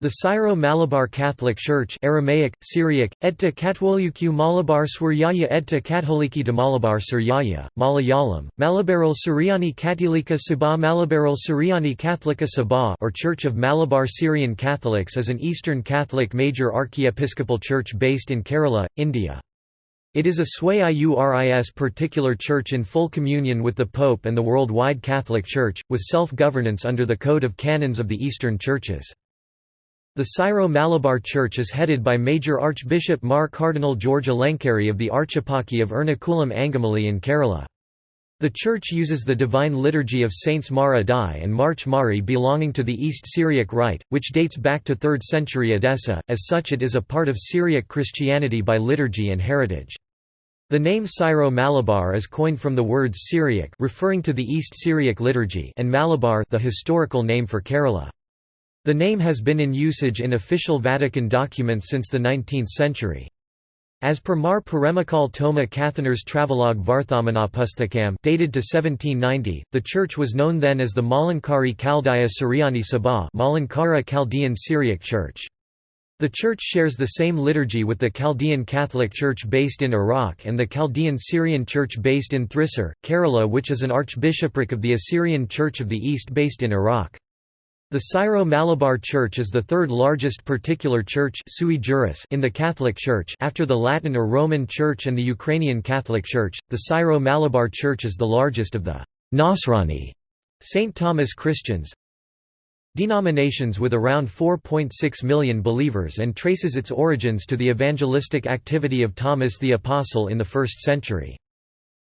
The Syro-Malabar Catholic Church Aramaic, Syriac, Etta Katwolukyu Malabar Swaryaya Etta Katholiki de Malabar Suryaya, Malayalam, Malabaril Suryani Katolika Sabah Malabaril Suryani Kathlika Sabah or Church of Malabar Syrian Catholics is an Eastern Catholic major archiepiscopal church based in Kerala, India. It is a Sui Iuris particular church in full communion with the Pope and the worldwide Catholic Church, with self-governance under the Code of Canons of the Eastern Churches. The Syro-Malabar Church is headed by Major Archbishop Mar Cardinal George Alencherry of the Archeparchy of Ernakulam Angamali in Kerala. The church uses the Divine Liturgy of Saints Mar Addai and Mar Mari belonging to the East Syriac Rite, which dates back to 3rd century Edessa, as such it is a part of Syriac Christianity by liturgy and heritage. The name Syro-Malabar is coined from the words Syriac referring to the East Syriac liturgy and Malabar the historical name for Kerala. The name has been in usage in official Vatican documents since the 19th century. As per Mar Paremakal Toma Kathanar's travelogue Varthamanapusthakam dated to 1790, the church was known then as the Malankari Chaldaya Suryani Sabha Malankara Chaldean Syriac Church. The church shares the same liturgy with the Chaldean Catholic Church based in Iraq and the Chaldean Syrian Church based in Thrissur, Kerala which is an archbishopric of the Assyrian Church of the East based in Iraq. The Syro-Malabar Church is the third largest particular church sui juris in the Catholic Church after the Latin or Roman Church and the Ukrainian Catholic Church. The Syro-Malabar Church is the largest of the Nasrani St. Thomas Christians denominations with around 4.6 million believers and traces its origins to the evangelistic activity of Thomas the Apostle in the 1st century.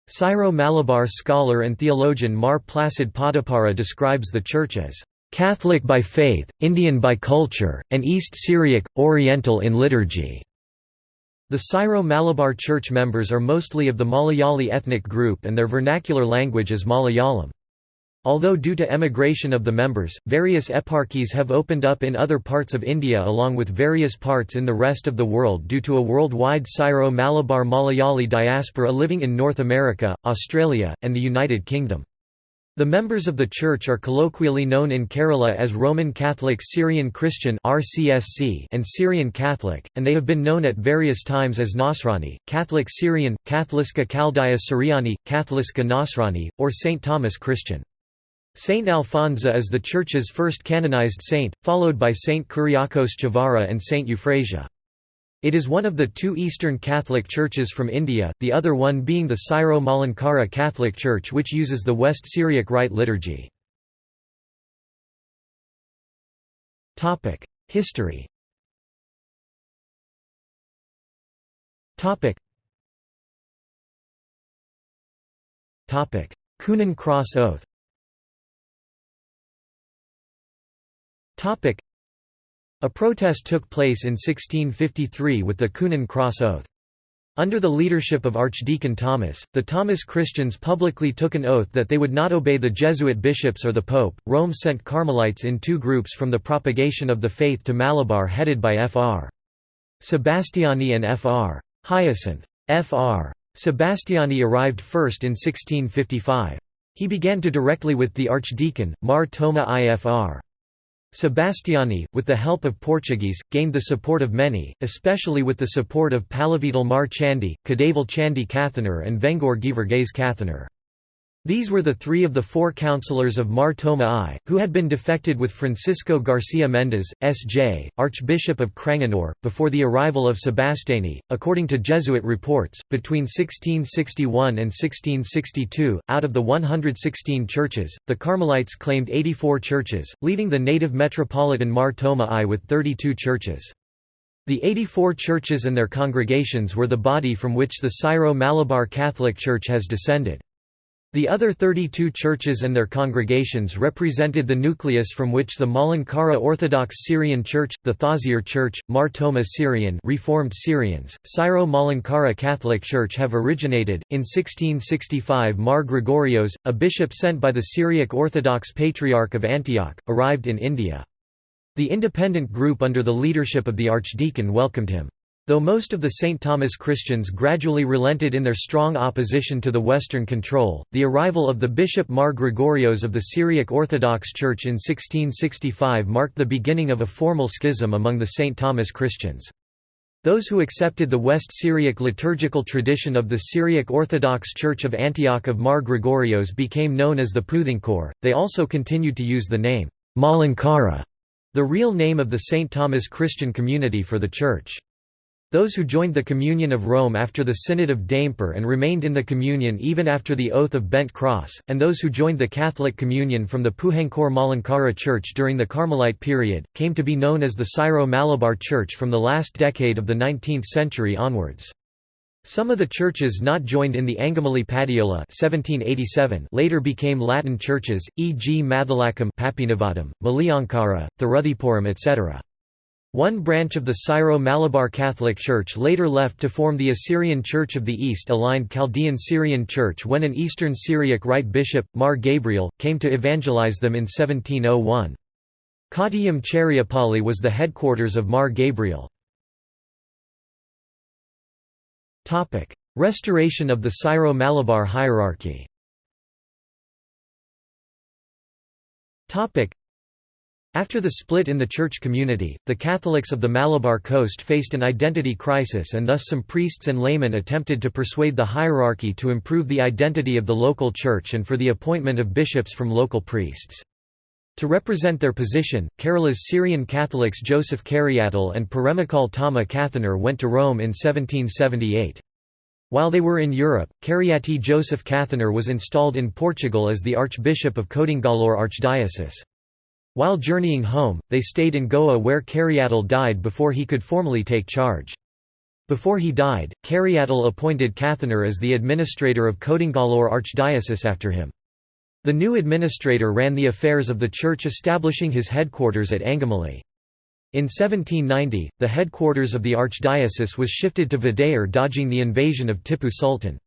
Syro-Malabar scholar and theologian Mar Placid Podipara describes the church as Catholic by faith, Indian by culture, and East Syriac, Oriental in liturgy. The Syro-Malabar Church members are mostly of the Malayali ethnic group and their vernacular language is Malayalam. Although due to emigration of the members, various eparchies have opened up in other parts of India along with various parts in the rest of the world due to a worldwide Syro-Malabar Malayali diaspora living in North America, Australia, and the United Kingdom. The members of the church are colloquially known in Kerala as Roman Catholic Syrian Christian and Syrian Catholic, and they have been known at various times as Nasrani, Catholic Syrian, Katholiska Chaldaya Suryani, Katholiska Nasrani, or St. Thomas Christian. Saint Alfonso is the church's first canonized saint, followed by Saint Kuriakos Chavara and Saint Euphrasia. It is one of the two Eastern Catholic churches from India, the other one being the Syro-Malankara Catholic Church which uses the West Syriac Rite liturgy. History Coonan Cross Oath a protest took place in 1653 with the Coonan Cross Oath. Under the leadership of Archdeacon Thomas, the Thomas Christians publicly took an oath that they would not obey the Jesuit bishops or the Pope. Rome sent Carmelites in two groups from the propagation of the faith to Malabar headed by Fr. Sebastiani and Fr. Hyacinth. Fr. Sebastiani arrived first in 1655. He began to directly with the archdeacon, Mar Toma Ifr. Sebastiani, with the help of Portuguese, gained the support of many, especially with the support of Palavidal Mar Chandi, Kadaval Chandi Kathanar and Vengor Givergaze Kathanar. These were the three of the four councillors of Mar Thoma I, who had been defected with Francisco Garcia Mendez, S.J., Archbishop of Cranganore, before the arrival of Sebastiani. According to Jesuit reports, between 1661 and 1662, out of the 116 churches, the Carmelites claimed 84 churches, leaving the native metropolitan Mar Thoma I with 32 churches. The 84 churches and their congregations were the body from which the Syro-Malabar Catholic Church has descended. The other 32 churches and their congregations represented the nucleus from which the Malankara Orthodox Syrian Church, the Thozhiyur Church, Mar Thoma Syrian Reformed Syrians, Syro-Malankara Catholic Church have originated. In 1665 Mar Gregorios, a bishop sent by the Syriac Orthodox Patriarch of Antioch, arrived in India. The independent group under the leadership of the archdeacon welcomed him. Though most of the St. Thomas Christians gradually relented in their strong opposition to the Western control, the arrival of the Bishop Mar Gregorios of the Syriac Orthodox Church in 1665 marked the beginning of a formal schism among the St. Thomas Christians. Those who accepted the West Syriac liturgical tradition of the Syriac Orthodox Church of Antioch of Mar Gregorios became known as the Puthencore, they also continued to use the name Malankara, the real name of the St. Thomas Christian community for the church. Those who joined the Communion of Rome after the Synod of Diamper and remained in the Communion even after the Oath of Bent Cross, and those who joined the Catholic Communion from the Puthencore Malankara Church during the Carmelite period, came to be known as the Syro-Malabar Church from the last decade of the 19th century onwards. Some of the churches not joined in the Angamali Padiola 1787 later became Latin churches, e.g. Mathalakam Papinavadam, Malayankara, Thiruthipuram etc. One branch of the Syro-Malabar Catholic Church later left to form the Assyrian Church of the East aligned Chaldean Syrian Church when an Eastern Syriac Rite bishop, Mar Gabriel, came to evangelize them in 1701. Kottayam Cheriapalli was the headquarters of Mar Gabriel. Restoration of the Syro-Malabar hierarchy after the split in the church community, the Catholics of the Malabar coast faced an identity crisis and thus some priests and laymen attempted to persuade the hierarchy to improve the identity of the local church and for the appointment of bishops from local priests. To represent their position, Kerala's Syrian Catholics Joseph Cariatil and Peremakal Thoma Kathanar went to Rome in 1778. While they were in Europe, Cariati Joseph Kathanar was installed in Portugal as the Archbishop of Kodungallur Archdiocese. While journeying home, they stayed in Goa where Cariatil died before he could formally take charge. Before he died, Cariatil appointed Kathanar as the administrator of Kodungallur Archdiocese after him. The new administrator ran the affairs of the church establishing his headquarters at Angamali. In 1790, the headquarters of the archdiocese was shifted to Vadayar dodging the invasion of Tipu Sultan.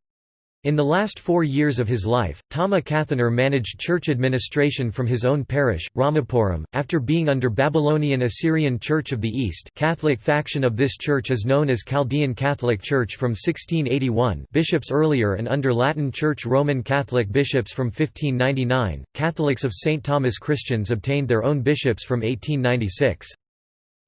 In the last four years of his life, Thoma Kathanar managed church administration from his own parish, Ramapuram, after being under Babylonian Assyrian Church of the East Catholic faction of this church is known as Chaldean Catholic Church from 1681 bishops earlier and under Latin Church Roman Catholic bishops from 1599, Catholics of St. Thomas Christians obtained their own bishops from 1896.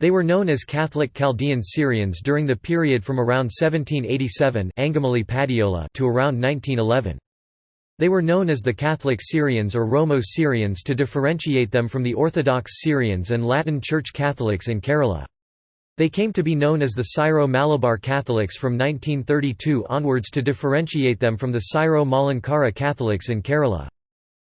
They were known as Catholic Chaldean Syrians during the period from around 1787 to around 1911. They were known as the Catholic Syrians or Romo-Syrians to differentiate them from the Orthodox Syrians and Latin Church Catholics in Kerala. They came to be known as the Syro-Malabar Catholics from 1932 onwards to differentiate them from the Syro-Malankara Catholics in Kerala.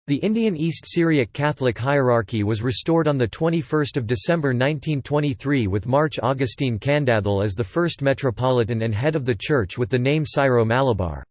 The Indian East Syriac Catholic hierarchy was restored on 21 December 1923 with Mar Augustine Kandathil as the first metropolitan and head of the church with the name Syro-Malabar.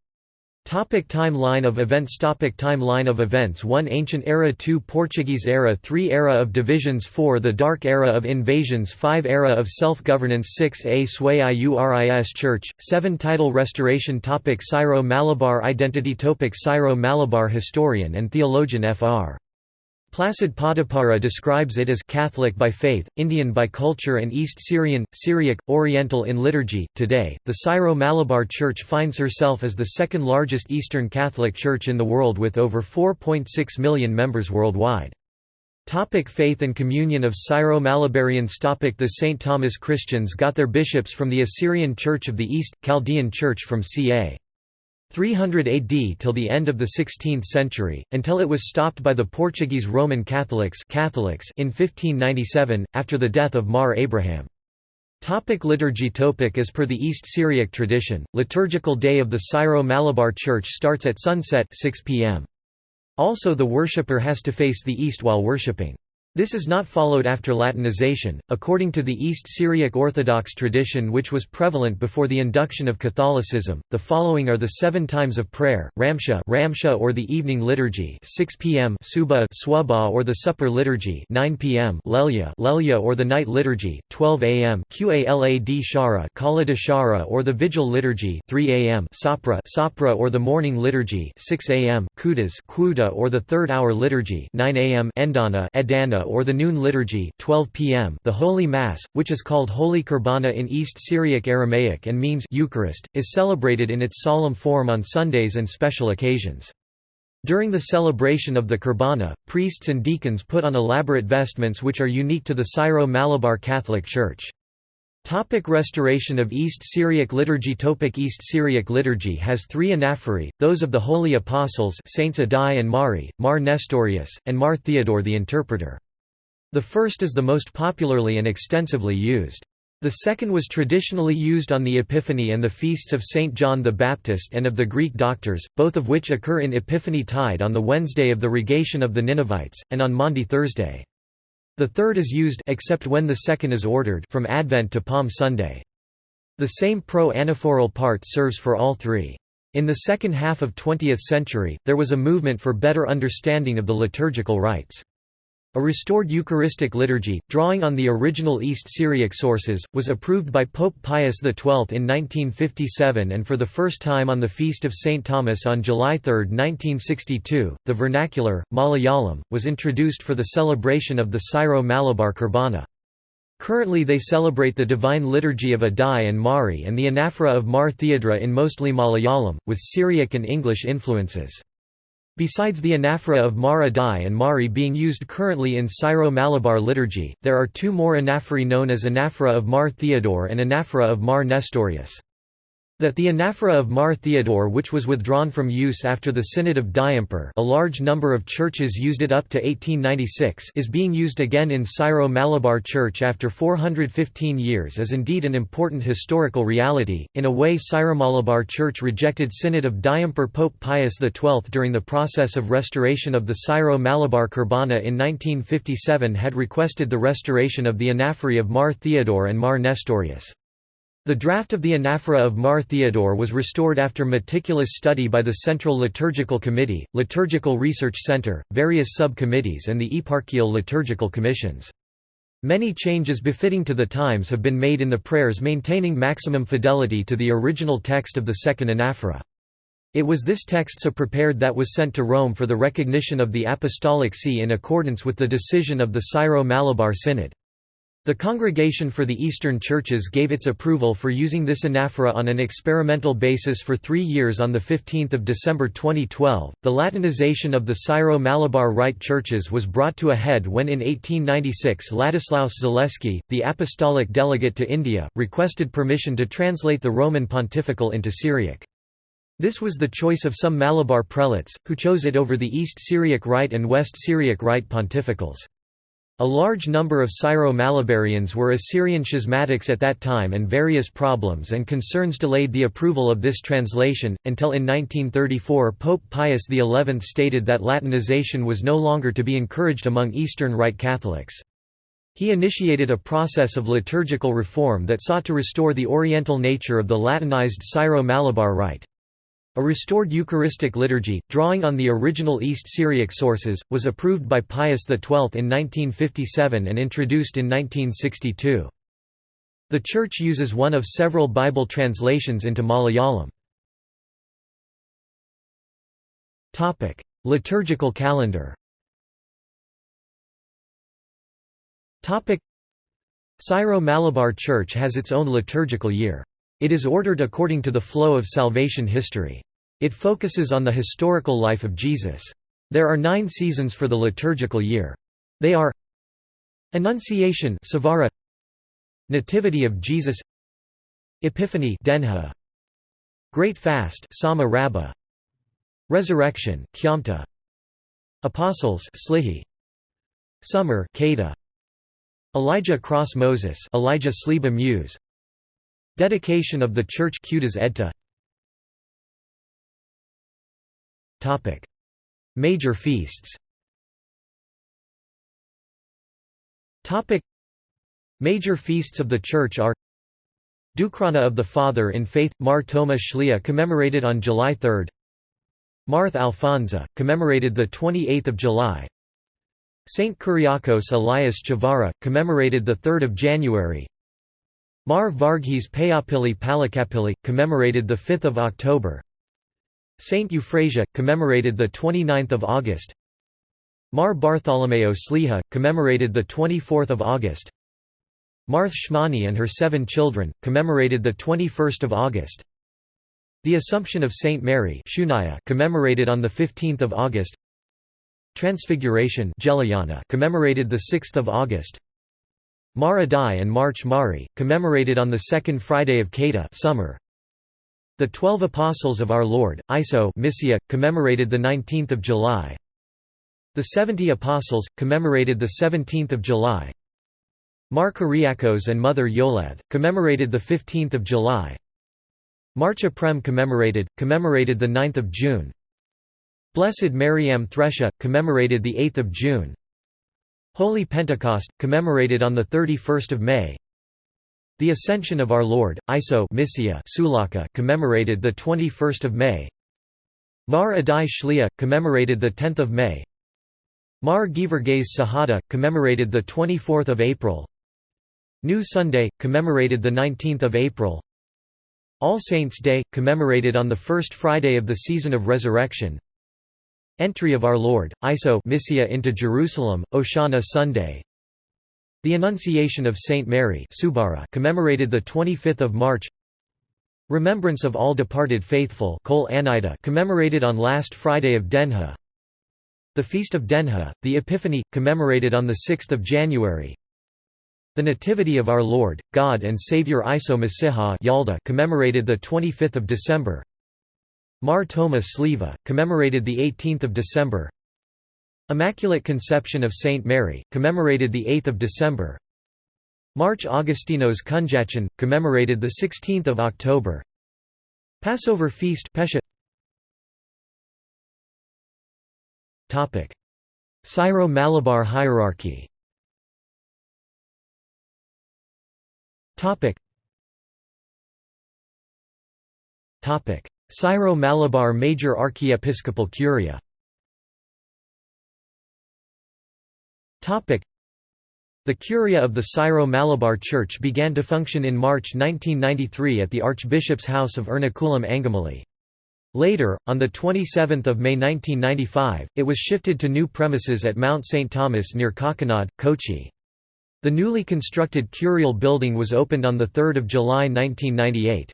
Topic timeline of events Topic Timeline of events 1 Ancient Era 2 Portuguese Era 3 Era of Divisions 4 The Dark Era of Invasions 5 Era of Self-Governance 6 A Sui Iuris Church 7 Title Restoration Topic Syro-Malabar Identity Topic Syro-Malabar historian and theologian Fr. Placid Podipara describes it as Catholic by faith, Indian by culture and East Syrian, Syriac, Oriental in liturgy. Today, the Syro-Malabar Church finds herself as the second largest Eastern Catholic Church in the world with over 4.6 million members worldwide. Topic faith and communion of Syro-Malabarians Topic The St. Thomas Christians got their bishops from the Assyrian Church of the East, Chaldean Church from ca. 300 AD till the end of the 16th century, until it was stopped by the Portuguese Roman Catholics, Catholics in 1597, after the death of Mar Abraham. Topic liturgy Topic As per the East Syriac tradition, liturgical day of the Syro-Malabar Church starts at sunset 6 p.m. Also the worshipper has to face the east while worshipping. This is not followed after Latinization, according to the East Syriac Orthodox tradition which was prevalent before the induction of Catholicism. The following are the seven times of prayer: Ramsha, Ramsha or the evening liturgy, 6 p.m. Suba, Swaba or the supper liturgy, 9 p.m. Lelya, Lelya or the night liturgy, 12 a.m. Qalad Shara, Kalada Shara or the vigil liturgy, 3 a.m. Sapra, Sapra or the morning liturgy, 6 a.m. Kudas, Kuda or the third hour liturgy, 9 a.m. Endana, Edana or the noon liturgy 12 p.m. The Holy Mass, which is called Holy Kurbana in East Syriac Aramaic and means Eucharist, is celebrated in its solemn form on Sundays and special occasions. During the celebration of the Kurbana, priests and deacons put on elaborate vestments which are unique to the Syro-Malabar Catholic Church. Topic restoration of East Syriac liturgy Topic East Syriac liturgy has three anaphori, those of the Holy Apostles Saints Addai and Mari, Mar Nestorius, and Mar Theodore the Interpreter. The first is the most popularly and extensively used. The second was traditionally used on the Epiphany and the feasts of St. John the Baptist and of the Greek doctors, both of which occur in Epiphany Tide on the Wednesday of the Rogation of the Ninevites, and on Maundy Thursday. The third is used except when the second is ordered from Advent to Palm Sunday. The same pro-anaphoral part serves for all three. In the second half of 20th century, there was a movement for better understanding of the liturgical rites. A restored Eucharistic liturgy, drawing on the original East Syriac sources, was approved by Pope Pius XII in 1957 and for the first time on the Feast of St. Thomas on July 3, 1962. The vernacular, Malayalam, was introduced for the celebration of the Syro-Malabar Kurbana. Currently they celebrate the Divine Liturgy of Addai and Mari and the Anaphora of Mar Theodore in mostly Malayalam, with Syriac and English influences. Besides the anaphora of Mar Addai and Mari being used currently in Syro-Malabar liturgy, there are two more anaphori known as anaphora of Mar Theodore and anaphora of Mar Nestorius. That the anaphora of Mar Theodore which was withdrawn from use after the Synod of Diamper a large number of churches used it up to 1896 is being used again in Syro-Malabar Church after 415 years is indeed an important historical reality. In a way Syro-Malabar Church rejected Synod of Diamper Pope Pius XII during the process of restoration of the Syro-Malabar Kurbana in 1957 had requested the restoration of the anaphori of Mar Theodore and Mar Nestorius. The draft of the anaphora of Mar Theodore was restored after meticulous study by the Central Liturgical Committee, Liturgical Research Center, various sub-committees and the eparchial liturgical commissions. Many changes befitting to the times have been made in the prayers maintaining maximum fidelity to the original text of the second anaphora. It was this text so prepared that was sent to Rome for the recognition of the Apostolic See in accordance with the decision of the Syro-Malabar Synod. The Congregation for the Eastern Churches gave its approval for using this anaphora on an experimental basis for three years on 15 December 2012. The Latinization of the Syro-Malabar Rite churches was brought to a head when in 1896 Ladislaus Zaleski, the apostolic delegate to India, requested permission to translate the Roman Pontifical into Syriac. This was the choice of some Malabar prelates, who chose it over the East Syriac Rite and West Syriac Rite pontificals. A large number of Syro-Malabarians were Assyrian schismatics at that time and various problems and concerns delayed the approval of this translation, until in 1934 Pope Pius XI stated that Latinization was no longer to be encouraged among Eastern Rite Catholics. He initiated a process of liturgical reform that sought to restore the Oriental nature of the Latinized Syro-Malabar Rite. A restored Eucharistic liturgy, drawing on the original East Syriac sources, was approved by Pius XII in 1957 and introduced in 1962. The Church uses one of several Bible translations into Malayalam. Liturgical calendar Syro-Malabar Church has its own liturgical year. It is ordered according to the flow of salvation history. It focuses on the historical life of Jesus. There are nine seasons for the liturgical year. They are Annunciation Subara, Nativity of Jesus. Epiphany Denha, Great Fast Sama Rabba, Resurrection Kyamta, Apostles Slihi, Summer Keda, Elijah Cross Moses Elijah Sliba Muse Dedication of the Church Qudas Edta Topic: Major feasts. Topic: Major feasts of the Church are Dukrana of the Father in Faith Mar Thoma Shlia commemorated on July 3. Marth Alfonsa commemorated the 28th of July. Saint Kyriakos Elias Chavara commemorated the 3rd of January. Mar Varghese Payapili Palakapili, commemorated 5 October. Saint Euphrasia, commemorated 29 August. Mar Bartholomeo Sliha, commemorated 24 August. Marth Shmani and her seven children, commemorated 21 August. The Assumption of Saint Mary Shunaya, commemorated on 15 August. Transfiguration commemorated 6 August Mar Addai and Mar Mari, commemorated on the second Friday of Keta summer. The Twelve Apostles of Our Lord, Iso Misia, commemorated 19 July. The Seventy Apostles, commemorated 17 July. Mar Kyriakos and Mother Yoleth, commemorated 15 July. Mar Aprem commemorated, commemorated 9 June. Blessed Mariam Thresha, commemorated 8 June. Holy Pentecost, commemorated on 31 May. The Ascension of Our Lord, Iso Misia Sulaka, commemorated 21 May. Mar Addai Shlia, commemorated 10 May. Mar Givergaze Sahada, commemorated 24 April New Sunday, commemorated 19 April All Saints' Day, commemorated on the first Friday of the season of Resurrection Entry of Our Lord, Iso Misia into Jerusalem, Oshana Sunday. The Annunciation of Saint Mary Subara commemorated 25 March. Remembrance of all departed faithful Kol Anida commemorated on last Friday of Denha. The Feast of Denha, the Epiphany, commemorated on 6 January. The Nativity of Our Lord, God and Saviour Iso Masiha Yalda commemorated 25 December Mar Thoma Sliva, commemorated 18 December. Immaculate Conception of Saint Mary, commemorated 8 December. Mar Augustinos Kunjachin, commemorated 16 October. Passover Feast Pesha. Syro-Malabar hierarchy Syro-Malabar Major Archiepiscopal Curia the Curia of the Syro-Malabar Church began to function in March 1993 at the Archbishop's House of Ernakulam Angamali. Later, on 27 May 1995, it was shifted to new premises at Mount St. Thomas near Kakkanad, Kochi. The newly constructed curial building was opened on 3 July 1998.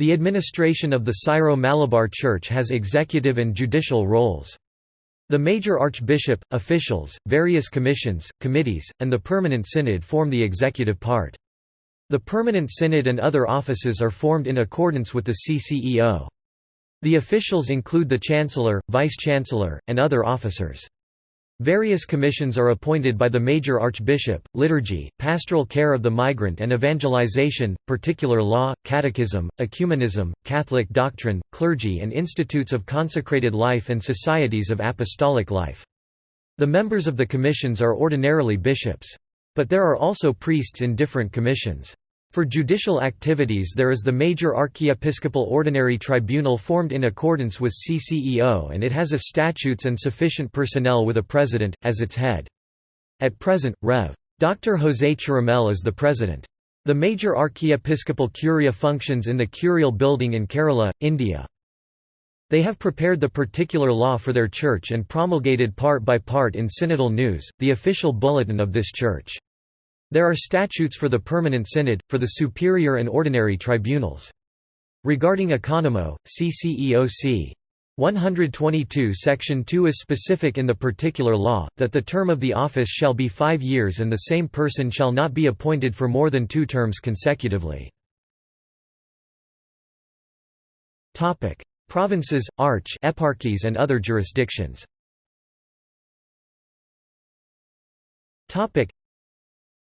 The administration of the Syro-Malabar Church has executive and judicial roles. The major archbishop, officials, various commissions, committees, and the permanent synod form the executive part. The permanent synod and other offices are formed in accordance with the CCEO. The officials include the Chancellor, Vice-Chancellor, and other officers. Various commissions are appointed by the major archbishop, liturgy, pastoral care of the migrant and evangelization, particular law, catechism, ecumenism, Catholic doctrine, clergy and institutes of consecrated life and societies of apostolic life. The members of the commissions are ordinarily bishops. But there are also priests in different commissions. For judicial activities there is the major archiepiscopal ordinary tribunal formed in accordance with CCEO and it has a statutes and sufficient personnel with a president, as its head. At present, Rev. Dr. José Chiramel is the president. The major archiepiscopal curia functions in the curial building in Kerala, India. They have prepared the particular law for their church and promulgated part by part in Synodal News, the official bulletin of this church. There are statutes for the Permanent Synod, for the Superior and Ordinary Tribunals. Regarding Economo, CCEOC 122 Section 2 is specific in the particular law, that the term of the office shall be five years and the same person shall not be appointed for more than two terms consecutively. Provinces, arch eparchies and other jurisdictions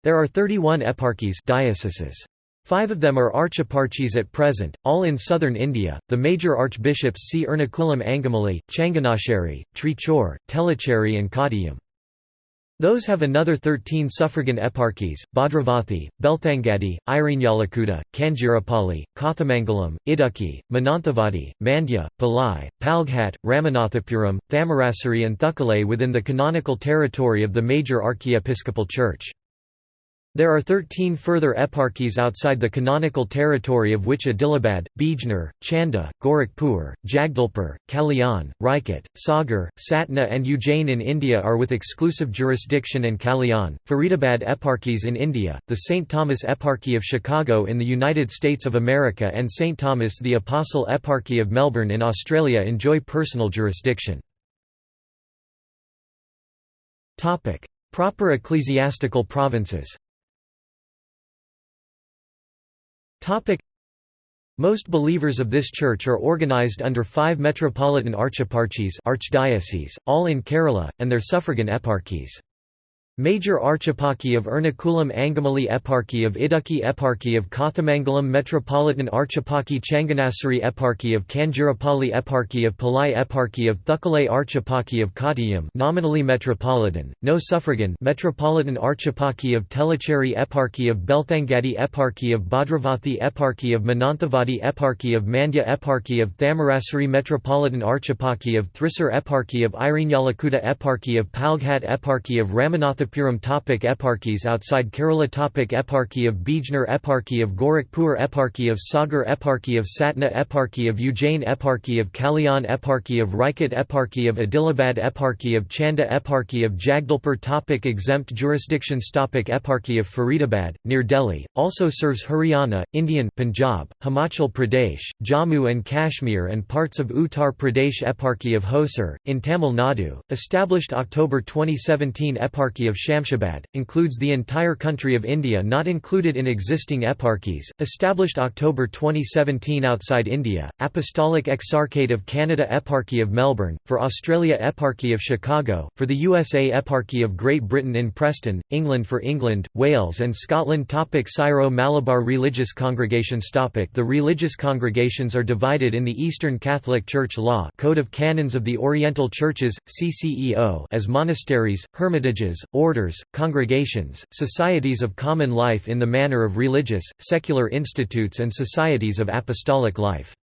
there are 31 eparchies dioceses. Five of them are archeparchies at present, all in southern India. The major archbishops see Ernakulam Angamali, Changanasheri, Trichur, Tellicherry, and Kottayam. Those have another 13 suffragan eparchies, Bhadravathi, Belthangadi, Irinjalakuda, Kanjirapalli, Kothamangalam, Idukki, Mananthavadi, Mandya, Palai, Palghat, Ramanathapuram, Thamarassery and Thukkale within the canonical territory of the major archiepiscopal church. There are 13 further eparchies outside the canonical territory of which Adilabad, Bijnor, Chanda, Gorakhpur, Jagdalpur, Kalyan, Rajkot, Sagar, Satna and Ujjain in India are with exclusive jurisdiction and Kalyan, Faridabad eparchies in India, the St. Thomas Eparchy of Chicago in the United States of America and St. Thomas the Apostle Eparchy of Melbourne in Australia enjoy personal jurisdiction. Proper ecclesiastical provinces most believers of this church are organized under five metropolitan archeparchies archdioceses, all in Kerala, and their suffragan eparchies. Major Archeparchy of Ernakulam Angamali Eparchy of Idukki Eparchy of Kothamangalam Metropolitan Archeparchy Changanassery Eparchy of Kanjirapalli Eparchy of Palai Eparchy of Thukalay Archeparchy of Kottayam nominally metropolitan, no suffragan Metropolitan Archeparchy of Tellicherry Eparchy of Belthangadi Eparchy of Bhadravathi Eparchy of Mananthavadi Eparchy of Mandya Eparchy of Thamarassery Metropolitan Archeparchy of Thrissur Eparchy of Irinjalakuda Eparchy of Palghat Eparchy of Ramanatha Ananthapuram topic Eparchies outside Kerala topic Eparchy of Bijnor Eparchy of Gorakhpur Eparchy of Sagar Eparchy of Satna Eparchy of Ujjain Eparchy of Kalyan Eparchy of Raichur Eparchy of Adilabad Eparchy of Chanda Eparchy of Jagdalpur topic Exempt jurisdictions topic Eparchy of Faridabad, near Delhi, also serves Haryana, Indian Punjab, Himachal Pradesh, Jammu and Kashmir and parts of Uttar Pradesh Eparchy of Hosur, in Tamil Nadu, established October 2017 Eparchy of Shamshabad, includes the entire country of India not included in existing eparchies, established October 2017 outside India, Apostolic Exarchate of Canada Eparchy of Melbourne, for Australia Eparchy of Chicago, for the USA Eparchy of Great Britain in Preston, England for England, Wales and Scotland topic Syro-Malabar religious congregations topic The religious congregations are divided in the Eastern Catholic Church law Code of Canons of the Oriental Churches, CCEO as monasteries, hermitages, orders, congregations, societies of common life in the manner of religious, secular institutes and societies of apostolic life.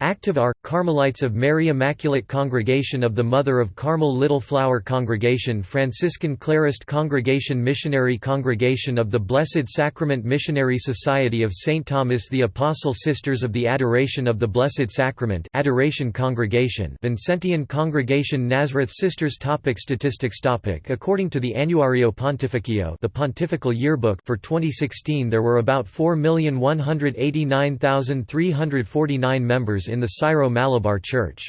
Active are, Carmelites of Mary Immaculate Congregation of the Mother of Carmel Little Flower Congregation Franciscan Clarist Congregation Missionary Congregation of the Blessed Sacrament Missionary Society of St. Thomas the Apostle Sisters of the Adoration of the Blessed Sacrament Adoration Congregation Vincentian Congregation Nazareth Sisters topic Statistics topic According to the Annuario Pontificio the Pontifical Yearbook for 2016 there were about 4,189,349 members in the Syro-Malabar Church.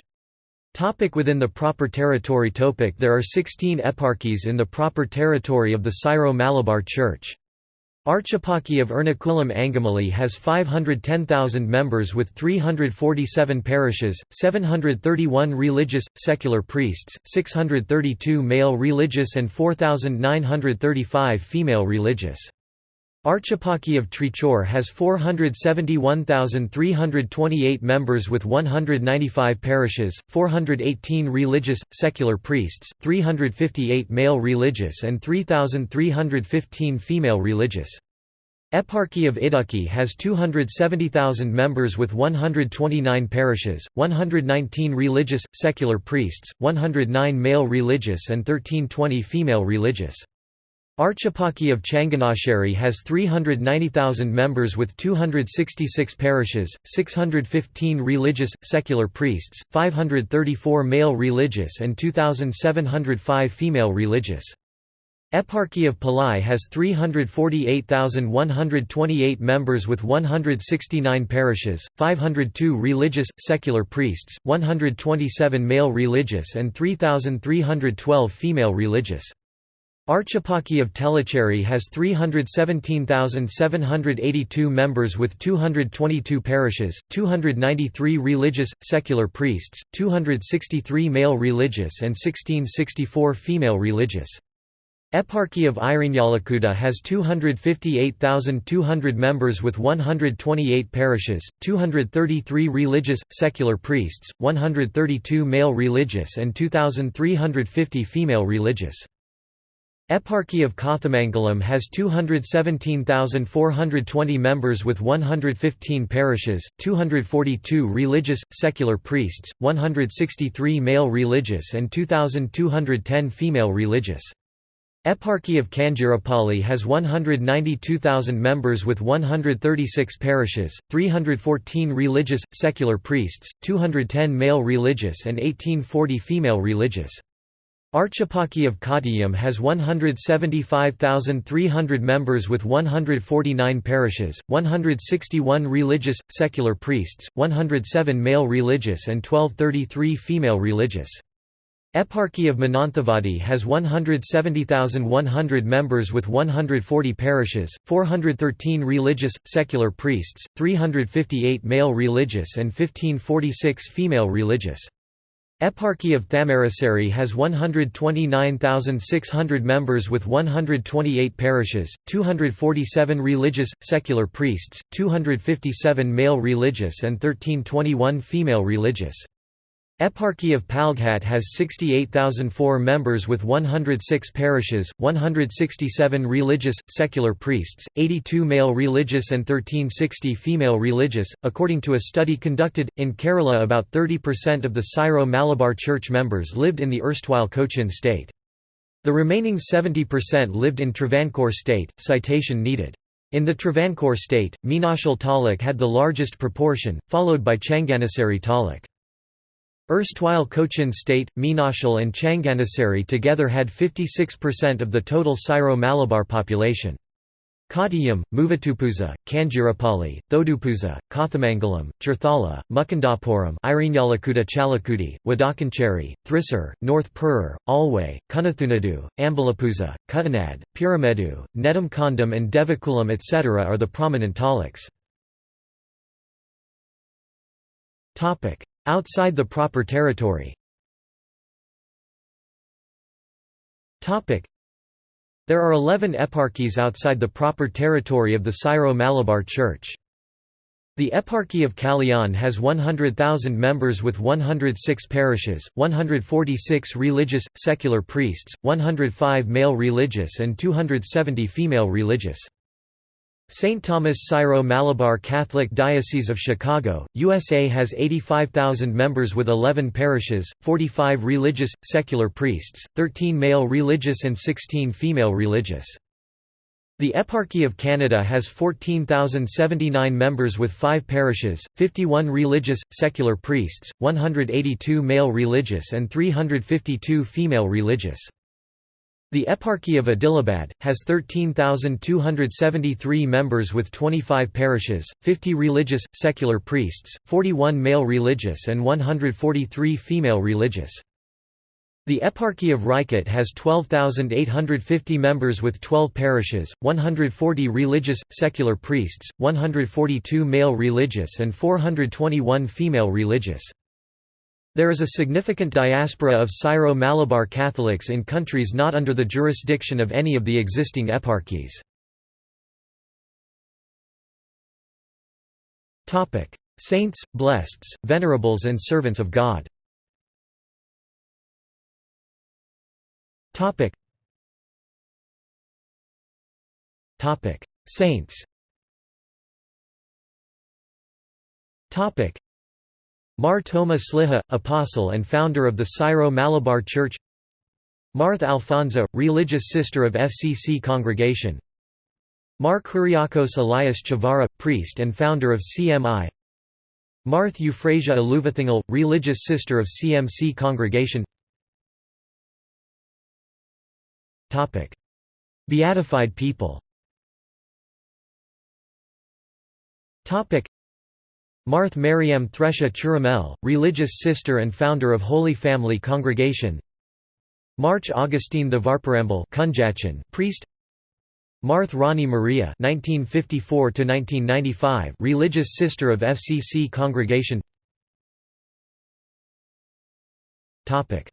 Topic within the proper territory topic There are 16 eparchies in the proper territory of the Syro-Malabar Church. Archeparchy of Ernakulam Angamali has 510,000 members with 347 parishes, 731 religious, secular priests, 632 male religious and 4,935 female religious. Archeparchy of Trichur has 471,328 members with 195 parishes, 418 religious, secular priests, 358 male religious and 3,315 female religious. Eparchy of Idukki has 270,000 members with 129 parishes, 119 religious, secular priests, 109 male religious and 1320 female religious. Archeparchy of Changanassery has 390,000 members with 266 parishes, 615 religious, secular priests, 534 male religious and 2,705 female religious. Eparchy of Palai has 348,128 members with 169 parishes, 502 religious, secular priests, 127 male religious and 3,312 female religious. Archeparchy of Tellicherry has 317,782 members with 222 parishes, 293 religious, secular priests, 263 male religious and 1664 female religious. Eparchy of Irinjalakuda has 258,200 members with 128 parishes, 233 religious, secular priests, 132 male religious and 2,350 female religious. Eparchy of Kothamangalam has 217,420 members with 115 parishes, 242 religious, secular priests, 163 male religious and 2,210 female religious. Eparchy of Kanjirapalli has 192,000 members with 136 parishes, 314 religious, secular priests, 210 male religious and 1840 female religious. Archeparchy of Kottayam has 175,300 members with 149 parishes, 161 religious, secular priests, 107 male religious and 1233 female religious. Eparchy of Mananthavadi has 170,100 members with 140 parishes, 413 religious, secular priests, 358 male religious and 1546 female religious. Eparchy of Thamarassery has 129,600 members with 128 parishes, 247 religious, secular priests, 257 male religious and 1321 female religious. Eparchy of Palghat has 68,004 members with 106 parishes, 167 religious, secular priests, 82 male religious and 1360 female religious. According to a study conducted, in Kerala about 30% of the Syro-Malabar Church members lived in the erstwhile Cochin state. The remaining 70% lived in Travancore state, citation needed. In the Travancore state, Meenachil Taluk had the largest proportion, followed by Changanassery Taluk. Erstwhile Cochin State, Meenachil and Changanassery together had 56% of the total Syro-Malabar population. Kottayam, Muvatupuzha, Kanjirapalli, Thodupuza, Kothamangalam, Cherthala, Mukundapuram Irinjalakuda Chalakudi, Wadakancheri, Thrissur, North Perur, Alway, Kunathunadu, Ambalapuza, Kuttanad, Piramedu, Nedumkondam and Devakulam etc. are the prominent taluks. Outside the proper territory There are 11 eparchies outside the proper territory of the Syro-Malabar Church. The Eparchy of Kalyan has 100,000 members with 106 parishes, 146 religious, secular priests, 105 male religious and 270 female religious. St. Thomas Syro-Malabar Catholic Diocese of Chicago, USA has 85,000 members with 11 parishes, 45 religious, secular priests, 13 male religious and 16 female religious. The Eparchy of Canada has 14,079 members with 5 parishes, 51 religious, secular priests, 182 male religious and 352 female religious. The Eparchy of Adilabad, has 13,273 members with 25 parishes, 50 religious, secular priests, 41 male religious and 143 female religious. The Eparchy of Rajkot has 12,850 members with 12 parishes, 140 religious, secular priests, 142 male religious and 421 female religious. There is a significant diaspora of Syro-Malabar Catholics in countries not under the jurisdiction of any of the existing eparchies. Saints, blesseds, venerables and servants of God. Saints Mar Thoma Sliha, apostle and founder of the Syro-Malabar Church. Marth Alfonsa, religious sister of FCC congregation. Mar Kuriakos Elias Chavara, priest and founder of CMI Marth Euphrasia Aluvathingal, religious sister of CMC congregation. Beatified people Marth Mariam Thresha Chiramel, religious sister and founder of Holy Family Congregation. March Augustine Thevarparampil priest. Marth Rani Maria (1954–1995), religious sister of FCC Congregation. Topic: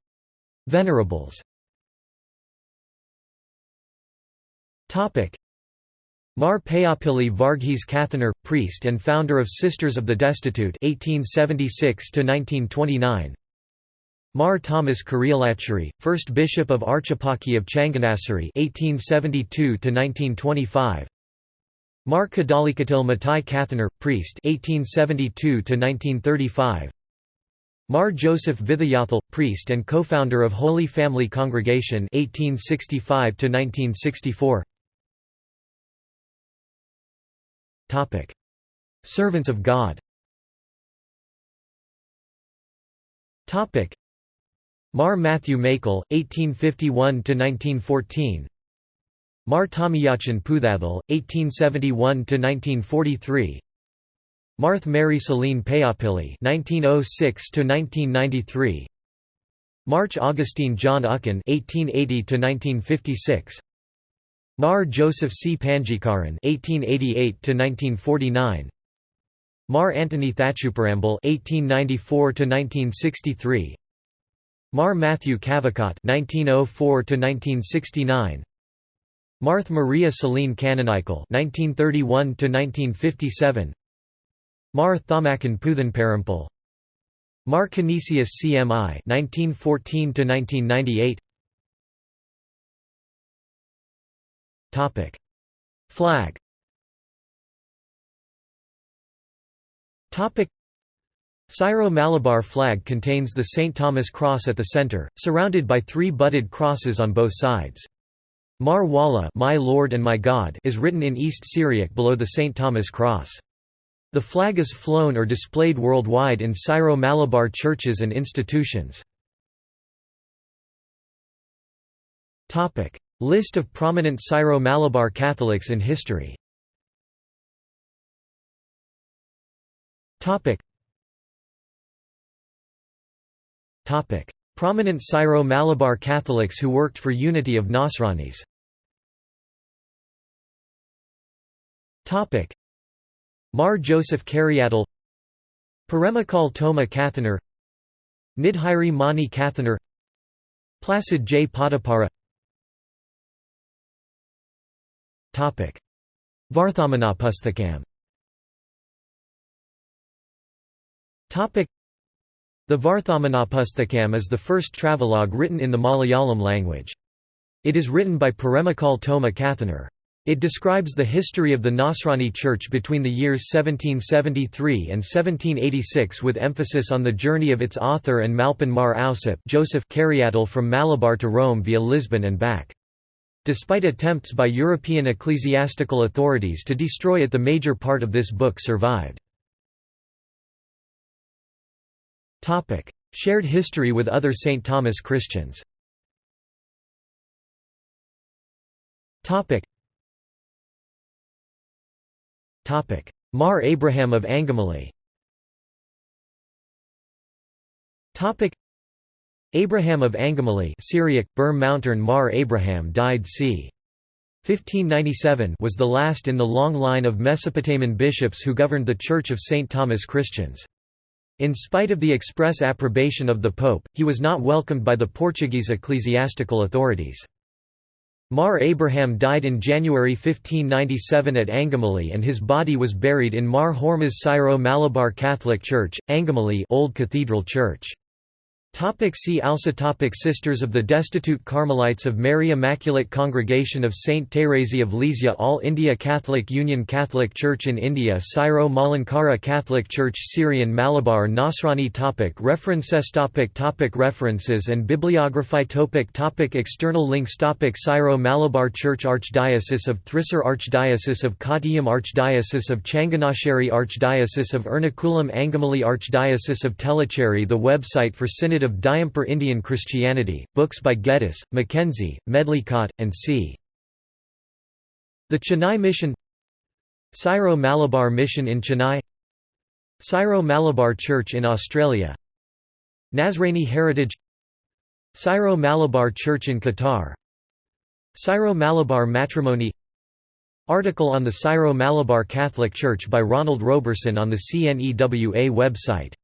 Venerables Mar Payapilli Varghese Kathanar, priest and founder of Sisters of the Destitute 1876 -1929. Mar Thomas Kurialacherry, first bishop of Archeparchy of Changanassery 1872 -1925. Mar Kadalikatil Matai Kathanar, priest 1872 -1935. Mar Joseph Vithayathil, priest and co-founder of Holy Family Congregation 1865 1964. Servants of God. Topic: Mar Matthew Makel 1851 1914. Mar Tomiyachan Puthathil 1871 1943. Marth Mary Celine Payapilli (1906–1993), March Augustine John Uckan (1880–1956), Mar Joseph C. Panjikaran (1888–1949), Mar Anthony Thatchuparambil (1894–1963), Mar Matthew Cavicott (1904–1969). Marth Maria Celine Kannanaikal (1931–1957), Mar Thamakan Puthanparampal Mar Canisius CMI 1914 Topic Flag Topic Syro-Malabar flag contains the St. Thomas cross at the center, surrounded by three budded crosses on both sides. Mar Wala my Lord and my God is written in East Syriac below the St. Thomas cross. The flag is flown or displayed worldwide in Syro-Malabar churches and institutions. List of prominent Syro-Malabar Catholics in history. Prominent Syro-Malabar Catholics who worked for unity of Nasranis. Mar Joseph Kariattil Paremakal Thoma Kathanar Nidhiri Mani Kathanar Placid J. Podipara Varthamanapusthakam The Varthamanapusthakam is the first travelogue written in the Malayalam language. It is written by Paremakal Thoma Kathanar. It describes the history of the Nasrani Church between the years 1773 and 1786 with emphasis on the journey of its author and Malpan Mar Ausip Joseph Kariattil from Malabar to Rome via Lisbon and back. Despite attempts by European ecclesiastical authorities to destroy it the major part of this book survived. Shared history with other St. Thomas Christians. Mar Abraham of Angamaly Abraham of Angamaly Syriac, Bur Mountern Mar Abraham died c. 1597 was the last in the long line of Mesopotamian bishops who governed the Church of St. Thomas Christians. In spite of the express approbation of the Pope, he was not welcomed by the Portuguese ecclesiastical authorities. Mar Abraham died in January 1597 at Angamaly and his body was buried in Mar Hormuz Syro Malabar Catholic Church, Angamaly Old Cathedral Church. Topic see also topic Sisters of the Destitute Carmelites of Mary Immaculate Congregation of St. Thérèse of Lisieux All India Catholic Union Catholic Church in India Syro Malankara Catholic Church Syrian Malabar Nasrani topic References topic topic References and bibliography topic topic External links topic Syro Malabar Church Archdiocese of Thrissur Archdiocese of Kottayam Archdiocese of Changanasheri Archdiocese of Ernakulam Angamaly Archdiocese of Tellicherry The website for Synod of Diamper Indian Christianity, books by Geddes, Mackenzie, Medlicott, and C. The Chennai Mission Syro-Malabar Mission in Chennai Syro-Malabar Church in Australia Nazrani Heritage Syro-Malabar Church in Qatar Syro-Malabar Matrimony Article on the Syro-Malabar Catholic Church by Ronald Roberson on the CNEWA website